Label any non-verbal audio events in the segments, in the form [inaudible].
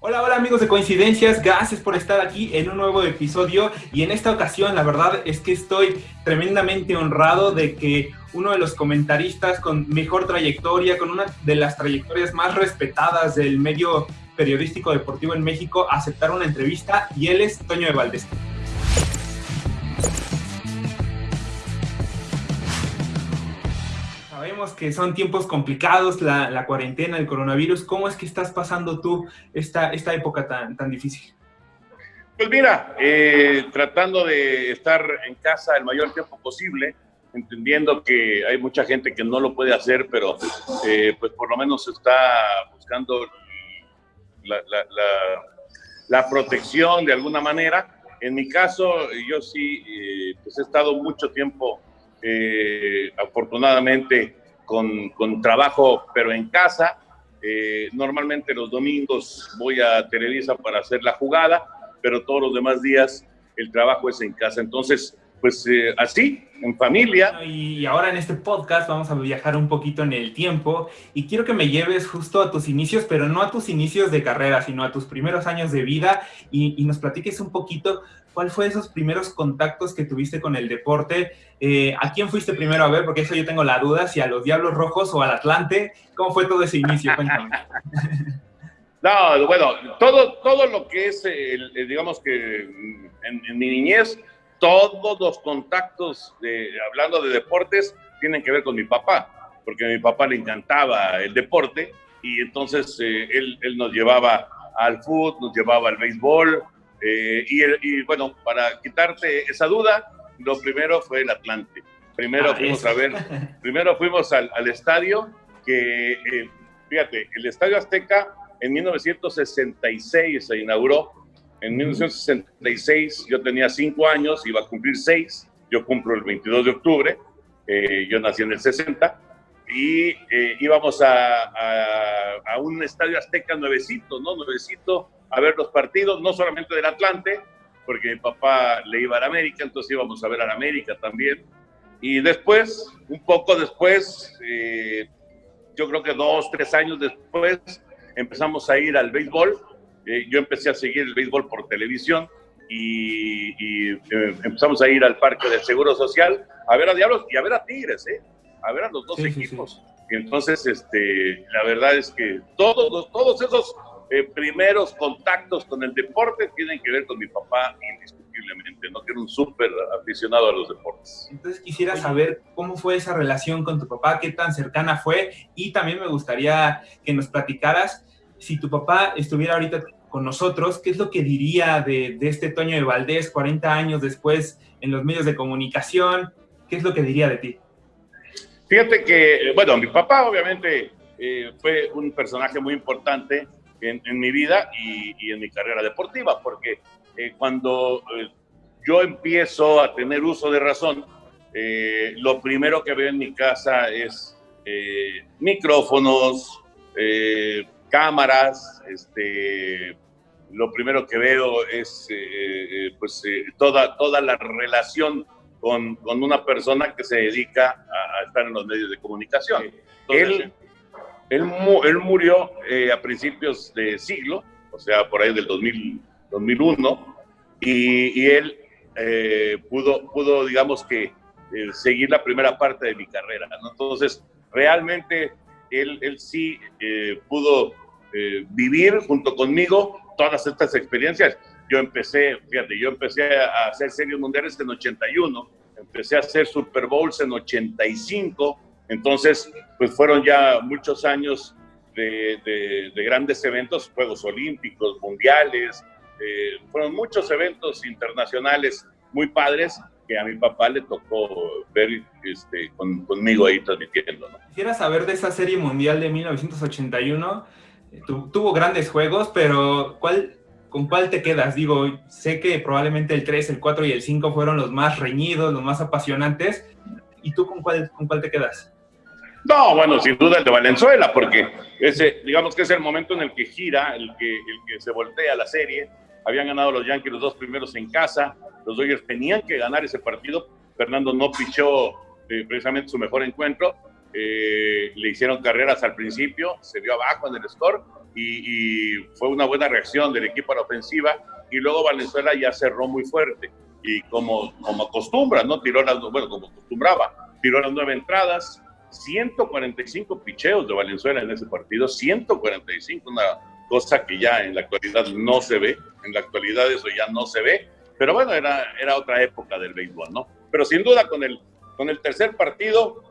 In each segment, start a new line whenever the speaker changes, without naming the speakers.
Hola, hola amigos de Coincidencias, gracias por estar aquí en un nuevo episodio. Y en esta ocasión la verdad es que estoy tremendamente honrado de que uno de los comentaristas con mejor trayectoria, con una de las trayectorias más respetadas del medio periodístico deportivo en México, aceptara una entrevista. Y él es Toño de Valdés. Sabemos que son tiempos complicados, la, cuarentena, el coronavirus. ¿Cómo es que estás pasando tú esta, esta época tan, tan difícil?
Pues mira, eh, tratando de estar en casa el mayor tiempo posible, entendiendo que hay mucha gente que no lo puede hacer, pero eh, pues por lo menos está buscando la, la, protección de alguna manera. En mi caso, yo sí, eh, pues he estado mucho tiempo eh, afortunadamente con, con, trabajo, pero en casa. Eh, normalmente los domingos voy a Televisa para hacer la jugada, pero todos los demás días el trabajo es en casa. Entonces, pues eh, así, en familia.
Y ahora en este podcast vamos a viajar un poquito en el tiempo y quiero que me lleves justo a tus inicios, pero no a tus inicios de carrera, sino a tus primeros años de vida y, y nos platiques un poquito ¿cuál fue esos primeros contactos que tuviste con el deporte? Eh, ¿A quién fuiste primero a ver? Porque eso yo tengo la duda, si a los Diablos Rojos o al Atlante. ¿Cómo fue todo ese inicio? Cuéntame. [laughs]
No, bueno, todo, todo lo que es, digamos que en, mi niñez, todos los contactos, de, hablando de deportes, tienen que ver con mi papá, porque a mi papá le encantaba el deporte y entonces eh, él, él, nos llevaba al fútbol, nos llevaba al béisbol, eh, y, bueno, para quitarte esa duda, lo primero fue el Atlante. Primero ah, fuimos a ver, [laughs] primero fuimos al, estadio, que eh, fíjate, el Estadio Azteca en 1966 se inauguró. En 1966 yo tenía cinco años, iba a cumplir seis. Yo cumplo el 22 de octubre. Eh, yo nací en el 60 y íbamos a, a, a, un estadio azteca nuevecito, ¿no? Nuevecito, a ver los partidos, no solamente del Atlante, porque mi papá le iba a la América, entonces íbamos a ver a la América también. Y después, un poco después, eh, yo creo que dos, tres años después, empezamos a ir al béisbol. Eh, yo empecé a seguir el béisbol por televisión y, eh, empezamos a ir al Parque del Seguro Social a ver a Diablos y a ver a Tigres, ¿eh? a ver a los dos equipos. Y entonces, este, la verdad es que todos, todos esos eh, primeros contactos con el deporte tienen que ver con mi papá indiscutiblemente, ¿no? Que era un súper aficionado a los deportes.
Entonces quisiera saber cómo fue esa relación con tu papá, qué tan cercana fue y también me gustaría que nos platicaras si tu papá estuviera ahorita con nosotros, ¿qué es lo que diría de, este Toño de Valdés 40 años después en los medios de comunicación? ¿Qué es lo que diría de ti?
Fíjate que, bueno, mi papá obviamente eh, fue un personaje muy importante en, mi vida y, en mi carrera deportiva, porque eh, cuando eh, yo empiezo a tener uso de razón, eh, lo primero que veo en mi casa es micrófonos, cámaras, este, lo primero que veo es pues, toda, toda la relación con, con, una persona que se dedica a, estar en los medios de comunicación. Él, él, él murió eh, a principios de siglo, o sea, por ahí del 2000, 2001, y, y él eh, pudo, pudo, digamos que, eh, seguir la primera parte de mi carrera. ¿no? Entonces, realmente él, sí pudo vivir junto conmigo todas estas experiencias. Yo empecé, fíjate, yo empecé a hacer series mundiales en 81, empecé a hacer Super Bowls en 85, entonces, pues fueron ya muchos años de, grandes eventos, Juegos Olímpicos, Mundiales, eh, fueron muchos eventos internacionales muy padres que a mi papá le tocó ver este, conmigo ahí transmitiendo.
Quisiera saber de esa serie mundial de 1981. Eh, tuvo grandes juegos, pero ¿cuál, ¿con cuál te quedas? Digo, sé que probablemente el 3, el 4 y el 5 fueron los más reñidos, los más apasionantes. ¿Y tú con cuál, con cuál te quedas?
No, bueno, sin duda el de Valenzuela, porque ese, digamos que es el momento en el que gira, el que, el que se voltea la serie. Habían ganado los Yankees los dos primeros en casa, los Dodgers tenían que ganar ese partido. Fernando no pichó eh, precisamente su mejor encuentro eh, le hicieron carreras al principio, se vio abajo en el score y, fue una buena reacción del equipo a la ofensiva y luego Valenzuela ya cerró muy fuerte y como, como acostumbra, ¿no? Tiró las, bueno, como acostumbraba, tiró las nueve entradas, 145 picheos de Valenzuela en ese partido, 145, una cosa que ya en la actualidad no se ve, en la actualidad eso ya no se ve, pero bueno, era, era otra época del béisbol, ¿no? Pero sin duda con el, con el tercer partido,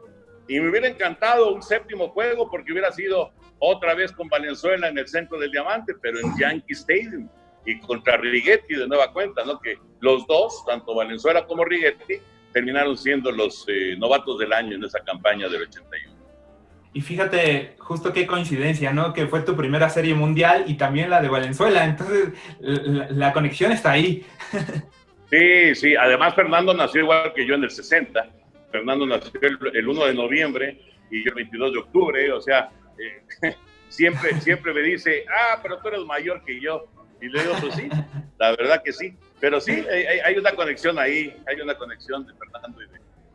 y me hubiera encantado un séptimo juego porque hubiera sido otra vez con Valenzuela en el centro del diamante, pero en Yankee Stadium y contra Righetti de nueva cuenta, ¿no? Que los dos, tanto Valenzuela como Righetti, terminaron siendo los eh, novatos del año en esa campaña del 81.
Y fíjate, justo qué coincidencia, ¿no? Que fue tu primera serie mundial y también la de Valenzuela, entonces la, conexión está ahí.
Sí, sí, además Fernando nació igual que yo en el 60, Fernando nació el, 1 de noviembre y yo el 22 de octubre, o sea, eh, [laughs] siempre, siempre me dice, ah, pero tú eres mayor que yo. Y le digo, pues sí, la verdad que sí. Pero sí, hay, una conexión ahí, hay una conexión de Fernando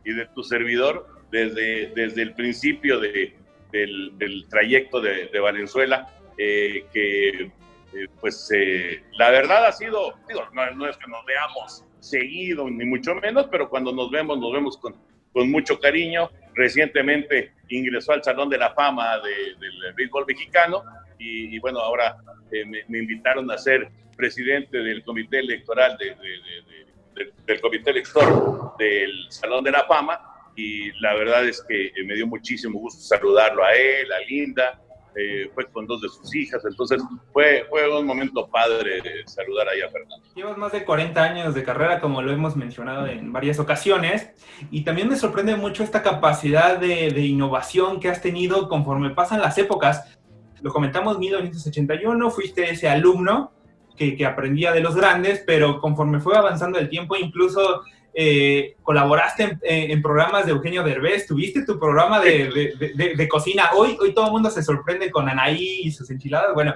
y de, tu servidor desde, desde el principio de, del, trayecto de, Valenzuela, eh, que eh, pues eh, la verdad ha sido, digo, no, es que nos veamos seguido, ni mucho menos, pero cuando nos vemos, nos vemos con, con mucho cariño. Recientemente ingresó al Salón de la Fama del béisbol mexicano y, bueno, ahora me, invitaron a ser presidente del comité electoral del comité electoral del Salón de la Fama y la verdad es que eh, me dio muchísimo gusto saludarlo a él, a Linda, eh, fue con dos de sus hijas, entonces fue, fue un momento padre saludar ahí a Fernando.
Llevas más de 40 años de carrera, como lo hemos mencionado en varias ocasiones, y también me sorprende mucho esta capacidad de, de innovación que has tenido conforme pasan las épocas. Lo comentamos, 1981, fuiste ese alumno que, aprendía de los grandes, pero conforme fue avanzando el tiempo, incluso eh, colaboraste en, programas de Eugenio Derbez, tuviste tu programa de, de, cocina. Hoy, hoy todo el mundo se sorprende con Anaí y sus enchiladas. Bueno,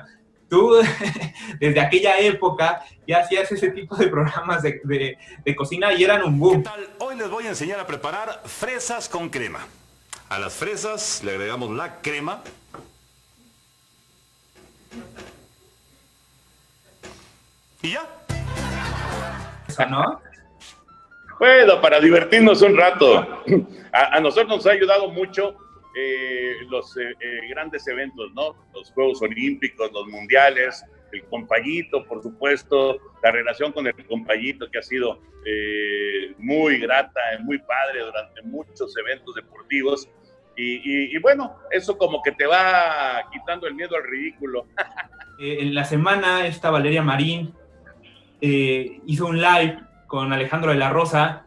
tú [laughs] desde aquella época ya hacías ese tipo de programas de, cocina y eran un boom.
Hoy les voy a enseñar a preparar fresas con crema. A las fresas le agregamos la crema ¿Y ya?
¿No?
Bueno, para divertirnos un rato. A, nosotros nos ha ayudado mucho eh, los eh, eh, grandes eventos, ¿no? Los Juegos Olímpicos, los Mundiales, el compayito, por supuesto, la relación con el compayito que ha sido muy grata, muy padre durante muchos eventos deportivos. Y, y, bueno, eso como que te va quitando el miedo al ridículo. [laughs]
en la semana está Valeria Marín eh, hizo un live con Alejandro de la Rosa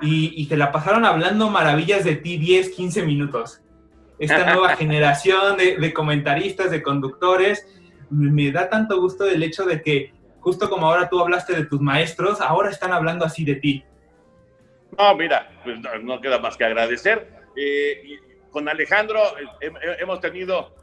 y, y, te la pasaron hablando maravillas de ti 10, 15 minutos. Esta [laughs] nueva generación de, comentaristas, de conductores, me da tanto gusto el hecho de que, justo como ahora tú hablaste de tus maestros, ahora están hablando así de ti.
No, mira, pues no, queda más que agradecer. Eh, con Alejandro eh, hemos tenido,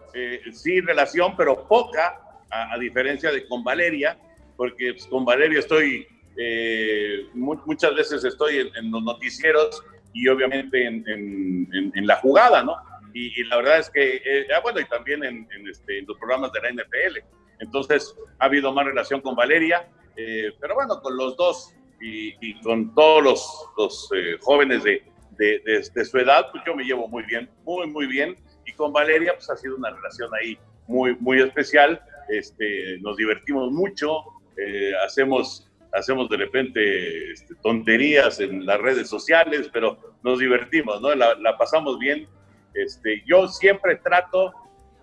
sí, relación, pero poca, a, a diferencia de con Valeria porque pues, con Valerio estoy, eh, muchas veces estoy en, los noticieros y obviamente en, la jugada, ¿no? Y, la verdad es que, eh, ah, bueno, y también este, en, los programas de la NFL. Entonces, ha habido más relación con Valeria, eh, pero bueno, con los dos y, con todos los, los jóvenes de, de, su edad, pues yo me llevo muy bien, muy, muy bien. Y con Valeria, pues ha sido una relación ahí muy, muy especial. Este, nos divertimos mucho, eh, hacemos, hacemos de repente este, tonterías en las redes sociales, pero nos divertimos, ¿no? La, pasamos bien. Este, yo siempre trato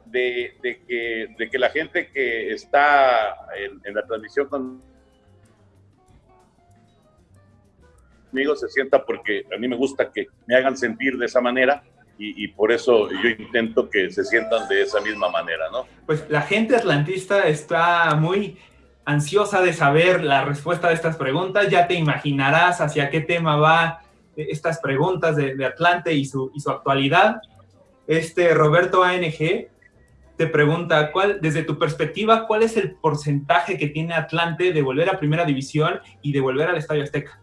de, que, de que la gente que está en, la transmisión conmigo se sienta porque a mí me gusta que me hagan sentir de esa manera y, por eso yo intento que se sientan de esa misma manera, ¿no?
Pues la gente atlantista está muy ansiosa de saber la respuesta de estas preguntas. Ya te imaginarás hacia qué tema va estas preguntas de, Atlante y su, y su actualidad. Este Roberto ANG te pregunta, ¿cuál, desde tu perspectiva, cuál es el porcentaje que tiene Atlante de volver a Primera División y de volver al Estadio Azteca?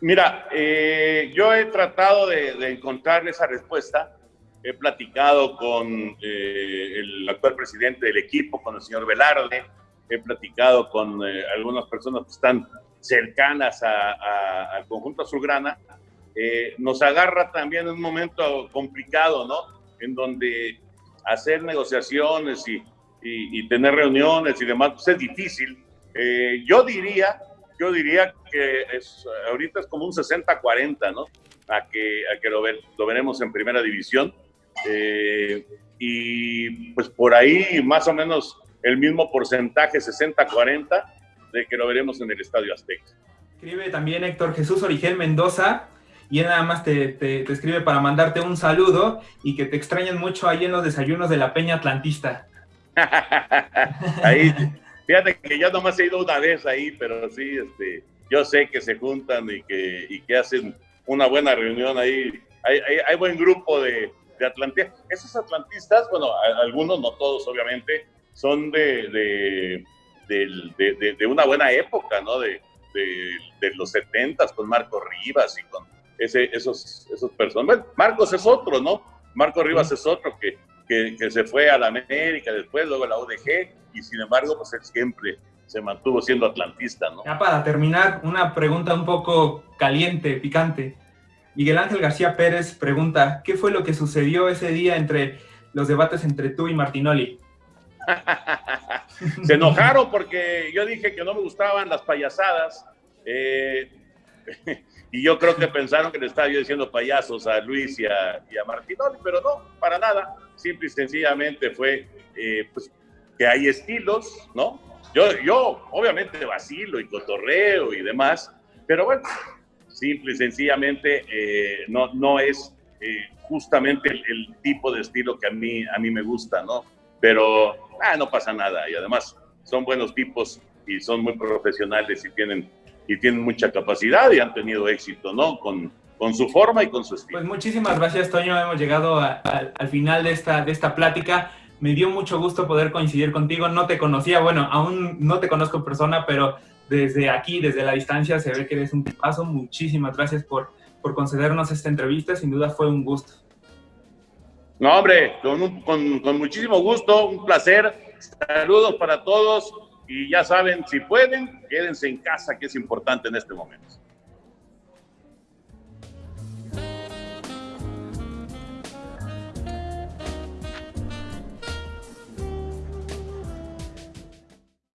Mira, eh, yo he tratado de, encontrar esa respuesta. He platicado con eh, el actual presidente del equipo, con el señor Velarde. He platicado con eh, algunas personas que están cercanas al conjunto azulgrana. nos agarra también un momento complicado, ¿no? En donde hacer negociaciones y, y, tener reuniones y demás pues es difícil. yo diría yo diría que es, ahorita es como un 60-40, ¿no? A que, a que lo, lo veremos en primera división. Eh, y pues por ahí más o menos el mismo porcentaje, 60-40, de que lo veremos en el Estadio Azteca.
Escribe también Héctor Jesús Origel Mendoza, y él nada más te, te, te, escribe para mandarte un saludo y que te extrañan mucho ahí en los desayunos de la Peña Atlantista. [laughs]
ahí, Fíjate que yo nomás he ido una vez ahí, pero sí, este, yo sé que se juntan y que, y que hacen una buena reunión ahí. Hay, hay, buen grupo de, de, atlantistas. Esos atlantistas, bueno, algunos, no todos obviamente, son de, de, de una buena época, ¿no? De, los setentas con Marco Rivas y con ese, esos, esos personas. Marcos es otro, ¿no? Marco Rivas es otro que, que, que, se fue a la América, después luego a la UDG, y sin embargo, pues él siempre se mantuvo siendo atlantista, ¿no?
Ya para terminar, una pregunta un poco caliente, picante. Miguel Ángel García Pérez pregunta, ¿qué fue lo que sucedió ese día entre los debates entre tú y Martinoli? [laughs]
se enojaron porque yo dije que no me gustaban las payasadas. Eh, [laughs] y yo creo que pensaron que le estaba yo diciendo payasos a Luis y a, Martinoli, pero no, para nada. Simple y sencillamente fue eh, pues, que hay estilos, ¿no? Yo, yo obviamente vacilo y cotorreo y demás, pero bueno, simple y sencillamente eh, no, no es eh, justamente el, tipo de estilo que a mí, a mí me gusta, ¿no? Pero ah, no pasa nada y además son buenos tipos y son muy profesionales y tienen, y tienen mucha capacidad y han tenido éxito, ¿no? Con, con su forma y con su estilo.
Pues muchísimas gracias, Toño. Hemos llegado al final de esta, de esta plática. Me dio mucho gusto poder coincidir contigo. No te conocía, bueno, aún no te conozco en persona, pero desde aquí, desde la distancia, se ve que eres un paso. Muchísimas gracias por, por concedernos esta entrevista. Sin duda fue un gusto.
No, hombre, con, con, con muchísimo gusto, un placer. Saludos para todos y ya saben, si pueden, quédense en casa, que es importante en este momento.